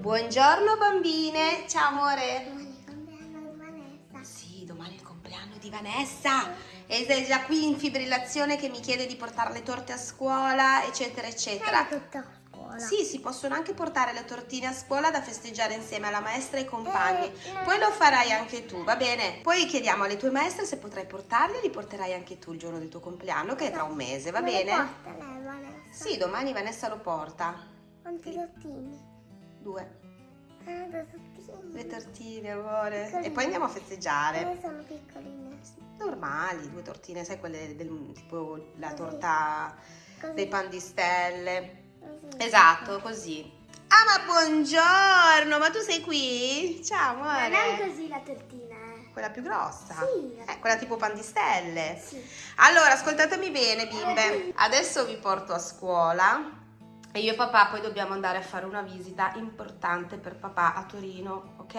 Buongiorno bambine, ciao amore. Domani è il compleanno di Vanessa. Sì, domani è il compleanno di Vanessa. E sei già qui in fibrillazione che mi chiede di portare le torte a scuola, eccetera, eccetera. Fai tutto a scuola. Sì, si possono anche portare le tortine a scuola da festeggiare insieme alla maestra e ai compagni. Eh, Poi lo farai anche tu, va bene? Poi chiediamo alle tue maestre se potrai portarli e li porterai anche tu il giorno del tuo compleanno, che è tra un mese, va bene? porta lei, Vanessa? Sì, domani Vanessa lo porta. Quanti lottini? Due. Ah, due lottini. Le tortine, amore. Piccoline. E poi andiamo a festeggiare. Come sono piccoline? Normali, due tortine, sai quelle del tipo la torta Così. dei pan di stelle. Così. Esatto, così. Ah, ma buongiorno, ma tu sei qui? Ciao, Non è amore. così la tortina, eh? Quella più grossa? Sì. Eh, quella tipo pan di stelle. Sì. Allora, ascoltatemi bene, bimbe. Adesso vi porto a scuola e io e papà poi dobbiamo andare a fare una visita importante per papà a Torino, ok?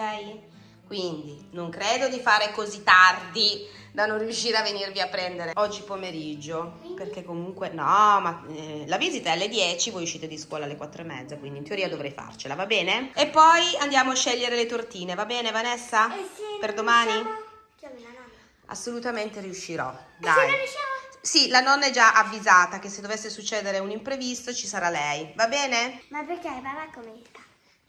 Quindi non credo di fare così tardi da non riuscire a venirvi a prendere oggi pomeriggio, perché comunque no, ma eh, la visita è alle 10, voi uscite di scuola alle 4 e mezza, quindi in teoria dovrei farcela, va bene? E poi andiamo a scegliere le tortine, va bene Vanessa? E se Per domani? riusciamo? Chiami la nonna. Assolutamente riuscirò, E se dai. non riusciamo? Sì, la nonna è già avvisata che se dovesse succedere un imprevisto ci sarà lei, va bene? Ma perché papà come sta?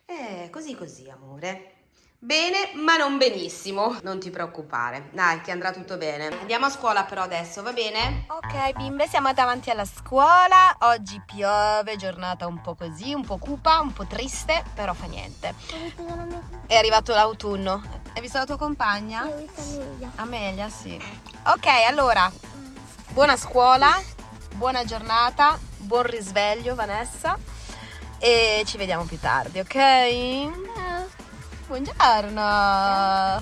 Eh, così così, amore. Bene, ma non benissimo. Non ti preoccupare. Dai, che andrà tutto bene. Andiamo a scuola però adesso, va bene? Ok, bimbe, siamo davanti alla scuola. Oggi piove, giornata un po' così, un po' cupa, un po' triste, però fa niente. È arrivato l'autunno. Hai visto la tua compagna? Ho visto Amelia. Amelia, sì. Ok, allora, buona scuola, buona giornata, buon risveglio Vanessa e ci vediamo più tardi, ok? Buongiorno!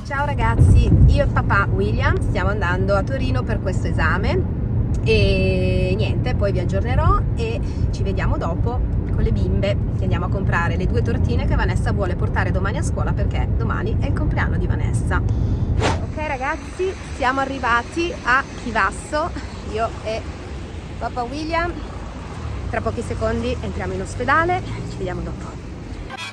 Ciao ragazzi, io e papà William stiamo andando a Torino per questo esame e niente, poi vi aggiornerò e ci vediamo dopo con le bimbe che andiamo a comprare le due tortine che Vanessa vuole portare domani a scuola perché domani è il compleanno di Vanessa. Ok ragazzi, siamo arrivati a Chivasso, io e papà William. Tra pochi secondi entriamo in ospedale, ci vediamo dopo.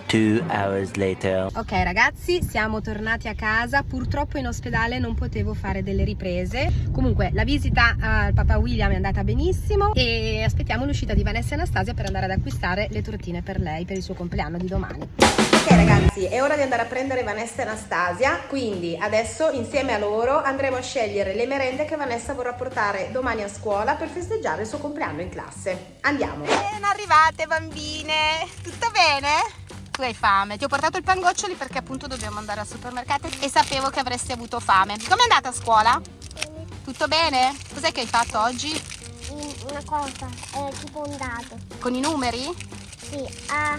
Two hours later. Ok ragazzi, siamo tornati a casa, purtroppo in ospedale non potevo fare delle riprese, comunque la visita al papà William è andata benissimo e aspettiamo l'uscita di Vanessa e Anastasia per andare ad acquistare le tortine per lei, per il suo compleanno di domani. Ok ragazzi, è ora di andare a prendere Vanessa e Anastasia, quindi adesso insieme a loro andremo a scegliere le merende che Vanessa vorrà portare domani a scuola per festeggiare il suo compleanno in classe. Andiamo! Ben arrivate bambine, tutto bene? Tu hai fame, ti ho portato il pangoccioli perché appunto dobbiamo andare al supermercato e sapevo che avresti avuto fame. Com'è andata a scuola? Tutto bene? Cos'è che hai fatto oggi? Una cosa, è tipo un dato. Con i numeri? Sì, A,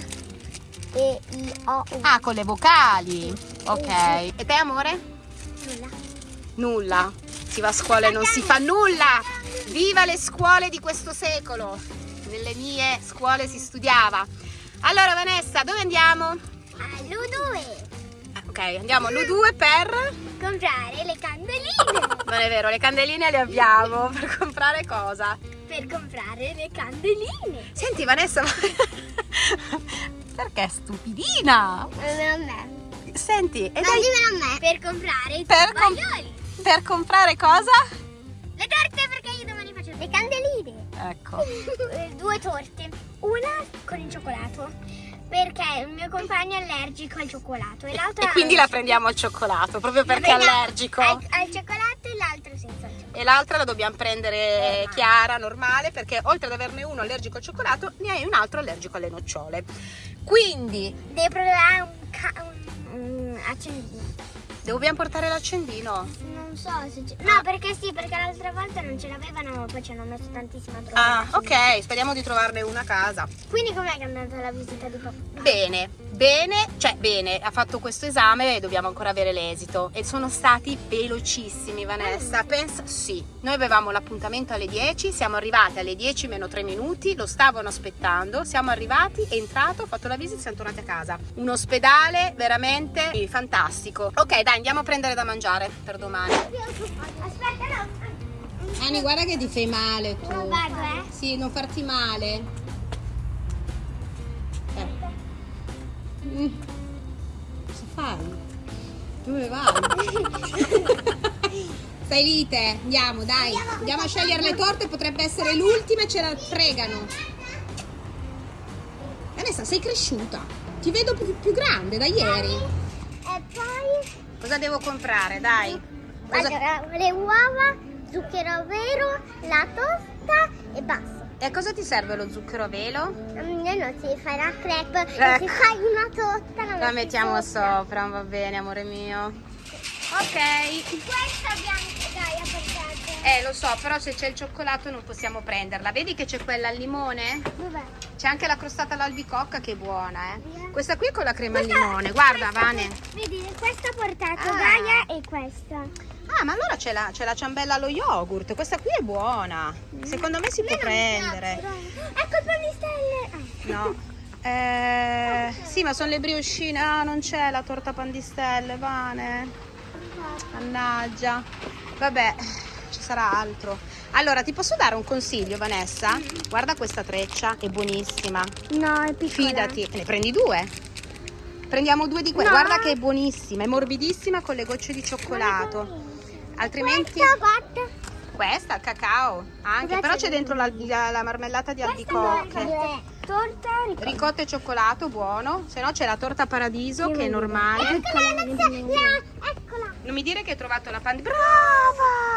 E, I, O, U. Ah, con le vocali. Ok. E te amore? Nulla. Nulla. Si va a scuola e non si fa nulla. Viva le scuole di questo secolo. Nelle mie scuole si studiava. Allora Vanessa, dove andiamo? All'U2. Ah, Ok, andiamo all'U2 per... Comprare le candeline. Non è vero, le candeline le abbiamo. Per comprare cosa? per comprare le candeline. Senti Vanessa, perché è stupidina? Non a me. Senti, e dai, a me. Per comprare i Per com- tovaglioli. per comprare cosa? Le torte perché io domani faccio le candeline. Ecco. Due torte. Una con il cioccolato. Perché il mio compagno è allergico al cioccolato. E l'altra E quindi la prendiamo al cioccolato, proprio perché è allergico. Al, al cioccolato e l'altro senza il cioccolato. E l'altra la dobbiamo prendere Normale. chiara, normale, perché oltre ad averne uno allergico al cioccolato, ne hai un altro allergico alle nocciole. Quindi, Devo provare un. Dobbiamo portare l'accendino. Non so se c'è. No, perché sì, perché l'altra volta non ce l'avevano, poi ci hanno messo tantissima droga. Ah, ok, speriamo di trovarne una a casa. Quindi com'è che è andata la visita di papà? Bene, bene, cioè bene, ha fatto questo esame e dobbiamo ancora avere l'esito. E sono stati velocissimi, Vanessa. Pensa, sì, noi avevamo l'appuntamento alle 10, siamo arrivati alle 10 meno 3 minuti, lo stavano aspettando, siamo arrivati, è entrato, ho fatto la visita e siamo tornati a casa. Un ospedale veramente fantastico. Ok, dai, andiamo a prendere da mangiare per domani. Aspetta, no. Ani, guarda che ti fai male tu. Non vado, eh. Sì, non farti male. Eh. Mm. Cosa fai? Dove vai? Stai lite, andiamo dai. Andiamo a scegliere le torte, potrebbe essere l'ultima e ce la fregano. Vanessa, sei cresciuta. Ti vedo più, più grande da ieri. E poi Cosa devo comprare? Dai. Cosa- allora, le uova, zucchero vero, la tosta e basta. E a cosa ti serve lo zucchero a velo? Mm, No, si fa la crepe, e Ecco. si fa una torta, la, La metti mettiamo sopra. sopra, va bene, amore mio. Ok. Questa bianca, dai, a. Eh, lo so, però se c'è il cioccolato non possiamo prenderla. Vedi che c'è quella al limone? Dov'è? C'è anche la crostata all'albicocca che è buona, eh. Questa qui è con la crema al Questa- limone. Guarda, Vane. Vedi, questa ha portato Ah. Gaia e questa. Ah, ma allora c'è la, c'è la ciambella allo yogurt. Questa qui è buona. Secondo me si può prendere. Ecco il pan di stelle. Ah. No. Eh, sì, ma sono le briochine. Ah, non c'è la torta pan di stelle, Vane. Mannaggia. Vabbè, sarà altro. Allora, ti posso dare un consiglio, Vanessa? Guarda questa treccia, è buonissima. No, è piccola. Fidati, ne prendi due. Prendiamo due di quelle. No. Guarda che è buonissima, è morbidissima con le gocce di cioccolato. Altrimenti Questa, guarda. questa, il cacao, anche, Cosa però c'è dentro la, la- la marmellata di albicocche. Questa torta ricotta. Ricotta e cioccolato, buono. Se no c'è la torta paradiso che è normale. Eccola, Anastasia, eccola. Non mi dire che hai trovato la pandi. Brava!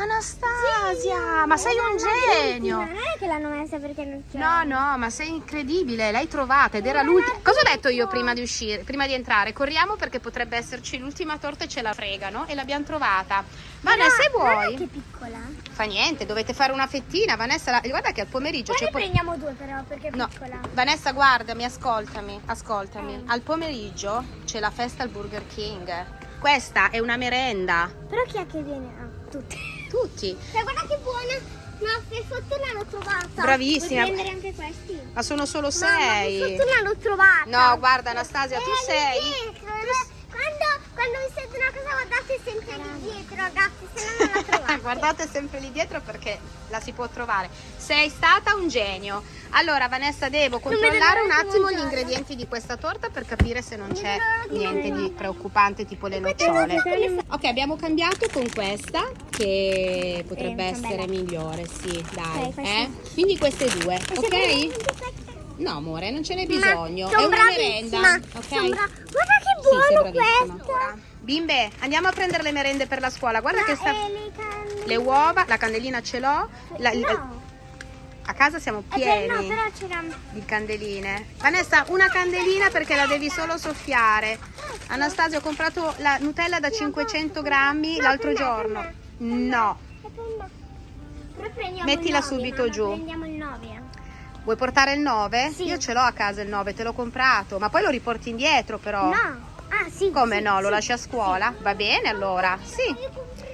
Anastasia! ma sei un genio! Non è che l'hanno messa perché non c'è. No, no, ma sei incredibile, l'hai trovata ed era l'ultima. Cosa ho detto io prima di uscire, prima di entrare? Corriamo perché potrebbe esserci l'ultima torta e ce la fregano e l'abbiamo trovata. Vanessa, se è vuoi? che piccola. Fa niente, dovete fare una fettina. Vanessa, la- guarda che al pomeriggio c'è ne po- prendiamo due però perché è No, piccola. Vanessa, guardami, ascoltami, ascoltami. Eh. Al pomeriggio c'è la festa al Burger King. Questa è una merenda. Però chi è che viene? Ah, tutti. Tutti. Cioè, guarda che buona. No, per fortuna l'ho trovata. Bravissima. Vuoi prendere anche questi? Ma sono solo Mamma, per sei. fortuna l'ho trovata. No, guarda Anastasia, tu Eh, sei. dietro, eh. Quando, vi siete una cosa guardate sempre lì dietro, ragazzi, se no non la trovate. Guardate sempre lì dietro perché la si può trovare. Sei stata un genio. Allora, Vanessa, devo controllare un attimo gli ingredienti di questa torta per capire se non c'è niente di preoccupante, tipo le nocciole. Ok, abbiamo cambiato con questa che potrebbe essere migliore, sì, dai. Eh? Quindi queste due, ok? No, amore, non ce n'è Ma bisogno. È una merenda, ok? bra- Guarda che Sì, buono bravissima. questo. Bimbe, andiamo a prendere le merende per la scuola. Guarda che sta... Ma, eh, le can- Le uova, la candelina ce l'ho. la- No. A casa siamo Eh, beh, no, pieni però c'era... di candeline. Vanessa, una candelina perché la devi solo soffiare. Anastasia, ho comprato la Nutella da 500 grammi No, l'altro per giorno. per. No. Per. Però Mettila subito giù. Prendiamo il 9. Vuoi portare il 9? Sì. Io ce l'ho a casa il 9, te l'ho comprato. Ma poi lo riporti indietro però. No. Ah, sì. Come sì, no? Lo sì. lasci a scuola? Va bene allora. Sì.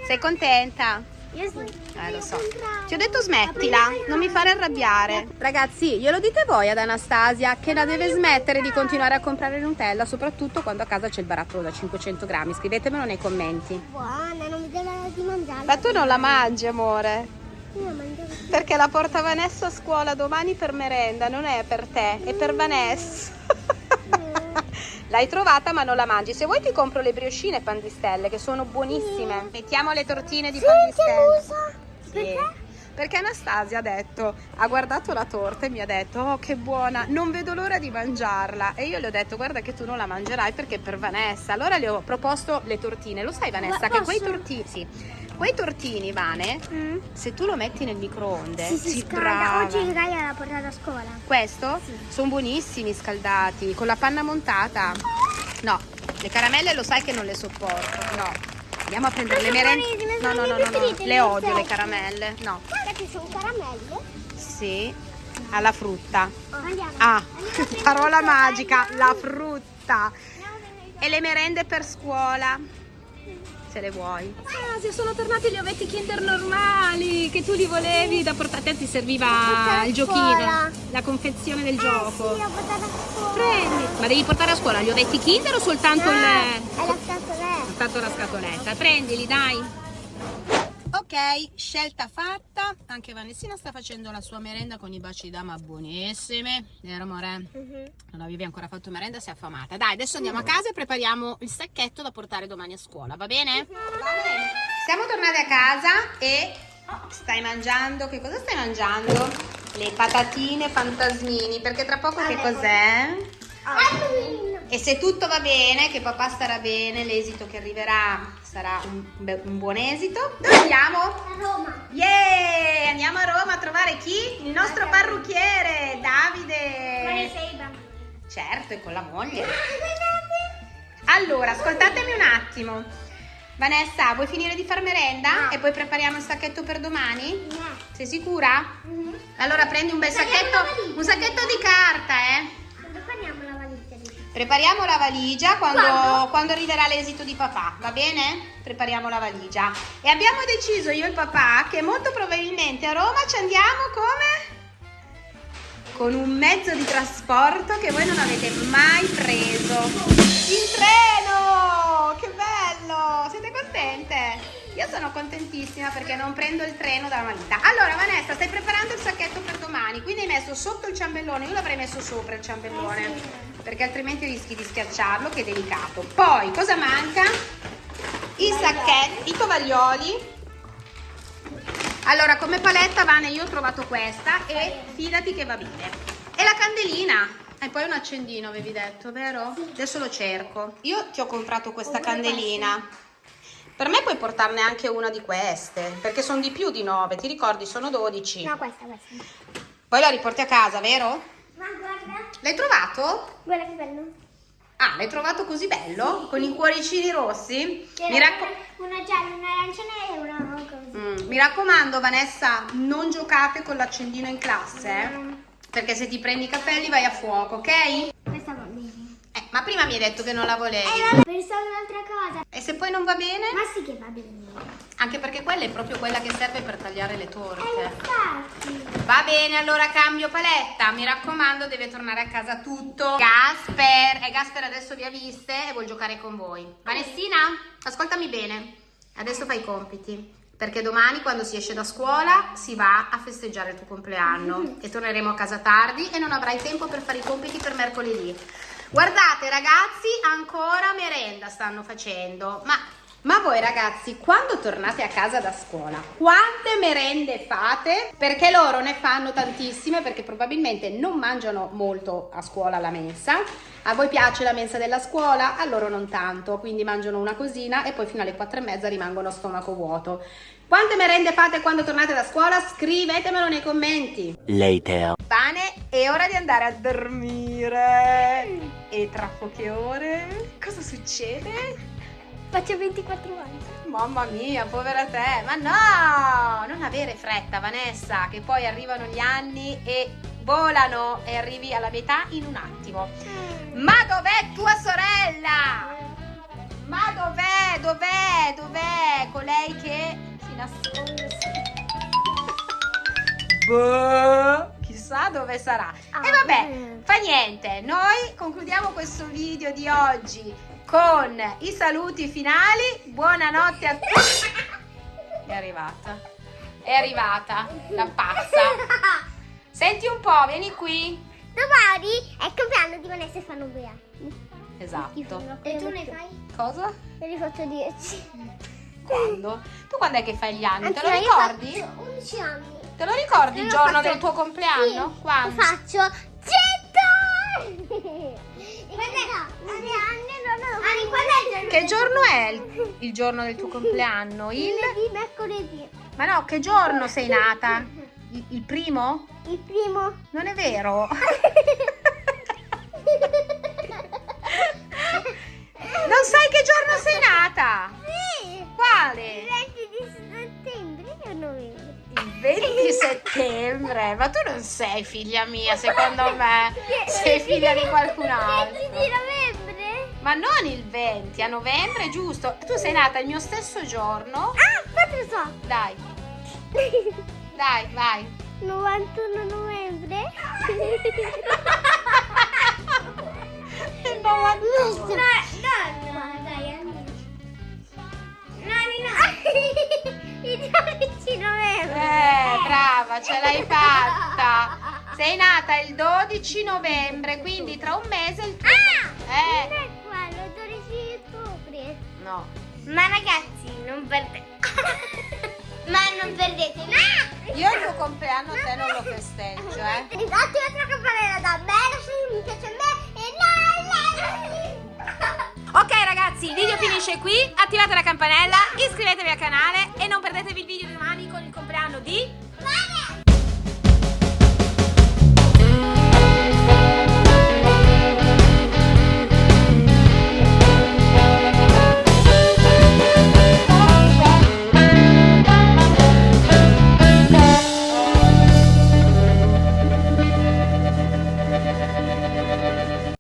Sei contenta? Io sì. Eh, lo so. Ti ho detto smettila, non mi fare arrabbiare. Ragazzi, glielo dite voi ad Anastasia che la deve smettere di continuare a comprare Nutella, soprattutto quando a casa c'è il barattolo da 500 grammi. Scrivetemelo nei commenti. Buona, non mi l'ora di mangiarla. Ma tu non la mangi, amore? Perché la porta Vanessa a scuola domani per merenda, non è per te, è per Vanessa. L'hai trovata ma non la mangi. Se vuoi ti compro le briochine pandistelle che sono buonissime. Mettiamo le tortine di Sì, pandistelle. che usa. Sì. Perché? Perché Anastasia ha detto, ha guardato la torta e mi ha detto, oh che buona, non vedo l'ora di mangiarla. E io le ho detto, guarda che tu non la mangerai perché è per Vanessa. Allora le ho proposto le tortine. Lo sai Vanessa Ma che quei posso? tortini, sì, quei tortini, Vane, Mm. se tu lo metti nel microonde, Sì, si scalda. brava. Oggi Gaia l'ha portata a scuola. Questo? Sono buonissimi scaldati, con la panna montata. No, le caramelle lo sai che non le sopporto, no. Andiamo a prendere le merende. No, no, no, no, no, le odio le caramelle. No. Che sono caramelle. Sì, alla frutta. Andiamo. Ah, Andiamo parola magica, la frutta. E le merende per scuola. Se le vuoi. Ah, si sono tornati gli ovetti Kinder normali che tu li volevi da portare. A te ti serviva il giochino, scuola. la confezione del Eh, gioco. sì, l'ho portata a scuola. Prendi. Ma devi portare a scuola gli ovetti Kinder o soltanto No, il... è la scatoletta. Soltanto la scatoletta. Prendili, dai. Ok, scelta fatta. Anche Vanessina sta facendo la sua merenda con i baci dama buonissime. Vero amore? Non avevi ancora fatto merenda, sei affamata. Dai, adesso andiamo a casa e prepariamo il sacchetto da portare domani a scuola, va bene? Siamo tornate a casa e stai mangiando, che cosa stai mangiando? Le patatine fantasmini, perché tra poco che cos'è? E se tutto va bene, che papà starà bene, l'esito che arriverà sarà un, un buon esito. Dove andiamo? A Roma. Yeah! Andiamo a Roma a trovare chi? Il nostro parrucchiere, Ma ne Davide. sei i bambini. Certo, e con la moglie. Allora, ascoltatemi un attimo. Vanessa, vuoi finire di far merenda? No. E poi prepariamo il sacchetto per domani? No. Sei sicura? Mhm. Allora prendi un bel sacchetto, un sacchetto di carta, eh? Prepariamo la valigia quando, Quando? quando arriverà l'esito di papà, va bene? Prepariamo la valigia. E abbiamo deciso io e papà che molto probabilmente a Roma ci andiamo come? Con un mezzo di trasporto che voi non avete mai preso. Il treno! Che bello! Siete contente? Io sono contentissima perché non prendo il treno da una vita. Allora Vanessa, stai preparando il sacchetto per domani, quindi hai messo sotto il ciambellone, io l'avrei messo sopra il ciambellone, perché altrimenti rischi di schiacciarlo che è delicato. Poi cosa manca? I sacchetti, i tovaglioli. Allora, come paletta Vane io ho trovato questa e fidati che va bene. E la candelina. E poi un accendino avevi detto, vero? Adesso lo cerco. Io ti ho comprato questa candelina. Per me puoi portarne anche una di queste, perché sono di più di 9, ti ricordi? Sono 12. No, questa, questa. Poi la riporti a casa, vero? Ma guarda. L'hai trovato? Guarda che bello. Ah, l'hai trovato così bello? Con i cuoricini rossi? C'era Mi, racco- una, gialla, una arancione e una così. Mm, mi raccomando, Vanessa, non giocate con l'accendino in classe, eh? Perché se ti prendi i capelli vai a fuoco, ok? Questa va bene. Eh, ma prima mi hai detto che non la volevi. E vabbè, pensavo un'altra cosa. E se poi non va bene? Ma sì che va bene. Anche perché quella è proprio quella che serve per tagliare le Eh, torte. infatti. Va bene, allora cambio paletta. Mi raccomando, deve tornare a casa tutto. Gasper, e Gasper adesso vi ha viste e vuol giocare con voi. Vanessina, ascoltami bene. Adesso fai i compiti. Perché domani quando si esce da scuola si va a festeggiare il tuo compleanno e torneremo a casa tardi e non avrai tempo per fare i compiti per mercoledì. Guardate ragazzi, ancora merenda stanno facendo. Ma, ma voi ragazzi, quando tornate a casa da scuola, quante merende fate? Perché loro ne fanno tantissime perché probabilmente non mangiano molto a scuola la mensa. A voi piace la mensa della scuola? A loro non tanto, quindi mangiano una cosina e poi fino alle quattro e mezza rimangono a stomaco vuoto. Quante merende fate quando tornate da scuola? Scrivetemelo nei commenti. Later. Bene, è ora di andare a dormire. E tra poche ore cosa succede? Faccio 24 anni. Mamma mia, povera te. Ma no, non avere fretta, Vanessa, che poi arrivano gli anni e volano e arrivi alla metà in un attimo. Ma dov'è tua sorella? Ma dov'è? Dov'è? Dov'è colei che si nasconde? Boh, chissà dove sarà. E vabbè, fa niente. Noi concludiamo questo video di oggi con i saluti finali. Buonanotte a tutti. È arrivata. È arrivata la pazza. Senti un po', vieni qui. Domani è il compleanno di Vanessa e fanno due anni. Esatto. E tu ne fai? Cosa? Ne faccio 10. Quando? Tu quando è che fai gli anni? Te lo ricordi? faccio 11 anni. Te lo ricordi il Io giorno faccio- del tuo compleanno? Sì, Quando? Faccio 100 Che giorno è il, il giorno del tuo compleanno? Il... Lunedì, mercoledì. Ma no, che giorno sei nata? Il, il primo? Il primo. Non è vero? Non sai che giorno sei nata? Sì. Quale? Il 20 di settembre o novembre? Il 20 settembre. Ma tu non sei figlia mia, secondo me. Sei figlia di qualcun Il 20 altro. Novembre? Ma non il 20, a novembre, giusto? Tu sei nata il mio stesso giorno. Ah, quanto so? Dai, dai, vai. 91 novembre? Il 91. No, no, no, dai, anni. No, no, no. Il giorno ce l'hai fatta. Sei nata il 12 novembre, quindi tra un mese il tuo... Ah! Eh. Ma ragazzi, non perdete. Ma non perdete. No! Io il tuo compleanno a te non lo festeggio, eh. Attivate la campanella da me, se mi piace a me e no, Ok ragazzi, il video finisce qui. Attivate la campanella, iscrivetevi al canale e non perdetevi il video di domani con il compleanno di...